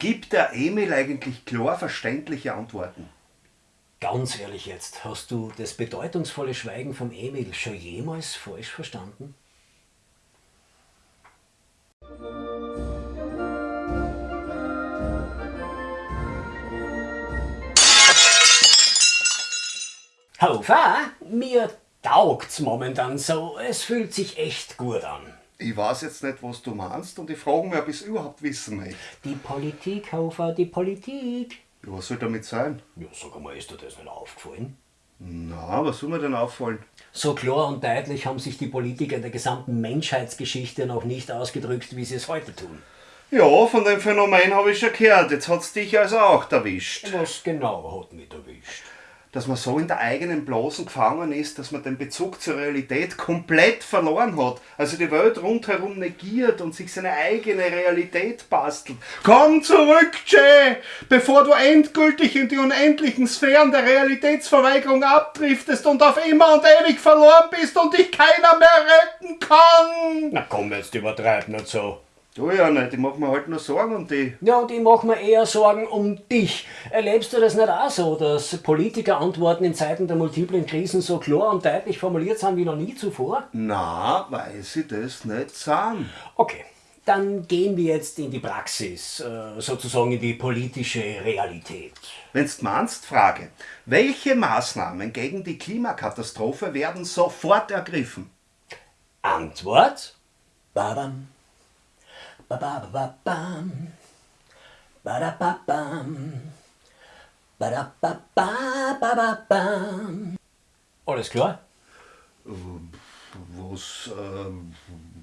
Gibt der Emil eigentlich klar verständliche Antworten? Ganz ehrlich jetzt, hast du das bedeutungsvolle Schweigen vom Emil schon jemals falsch verstanden? Hofer, mir taugt's momentan so. Es fühlt sich echt gut an. Ich weiß jetzt nicht, was du meinst und ich frage mich, ob ich es überhaupt wissen möchte. Die Politik, Hofer, die Politik. Ja, was soll damit sein? Ja, sag mal, ist dir das nicht aufgefallen? Na, was soll mir denn auffallen? So klar und deutlich haben sich die Politiker in der gesamten Menschheitsgeschichte noch nicht ausgedrückt, wie sie es heute tun. Ja, von dem Phänomen habe ich schon gehört. Jetzt hat's dich also auch erwischt. Was genau hat mich erwischt? Dass man so in der eigenen Blasen gefangen ist, dass man den Bezug zur Realität komplett verloren hat. Also die Welt rundherum negiert und sich seine eigene Realität bastelt. Komm zurück, Jay! Bevor du endgültig in die unendlichen Sphären der Realitätsverweigerung abdriftest und auf immer und ewig verloren bist und dich keiner mehr retten kann! Na komm, jetzt übertreib nicht so. Du ja nicht, ich mach mir halt nur Sorgen um die. Ja, und ich mach mir eher Sorgen um dich. Erlebst du das nicht auch so, dass Politiker Antworten in Zeiten der multiplen Krisen so klar und deutlich formuliert sind wie noch nie zuvor? Na, weil sie das nicht sind. Okay, dann gehen wir jetzt in die Praxis, äh, sozusagen in die politische Realität. Wenn's meinst, Frage. Welche Maßnahmen gegen die Klimakatastrophe werden sofort ergriffen? Antwort? Babam. Babababam. Badababam. Badababababam. Alles klar? Was, äh,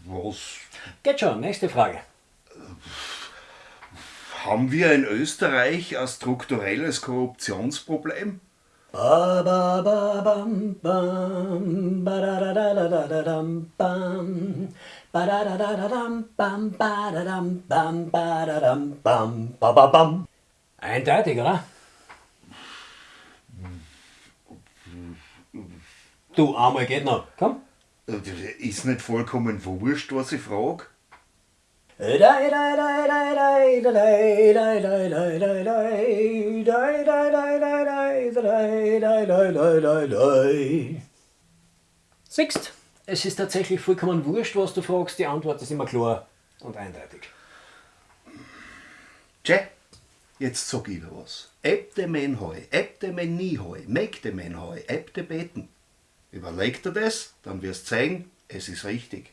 was Geht schon, nächste Frage. haben wir in Österreich ein strukturelles Korruptionsproblem? Ba-ba-ba-bam, bam, ba-da-da-da-da-da-dam, bam, ba-da-da-da-da-dam, bam, ba-da-dam, bam, ba-da-dam, bam, ba-ba-bam. Eindeutig, oder? Du, einmal geht noch. Komm. Ist nicht vollkommen wurscht, was ich frage? Siehst, es ist tatsächlich vollkommen wurscht, was du fragst, die Antwort ist immer klar und eindeutig. Tja, jetzt sag ich dir was. Ebte men hoi, ebte men nie hoi, megte men hoi, ebte beten. Überleg dir das, dann wirst sehen, es ist richtig.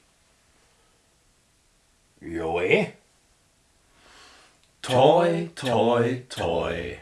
Ja, eh? Toi, toi, toi.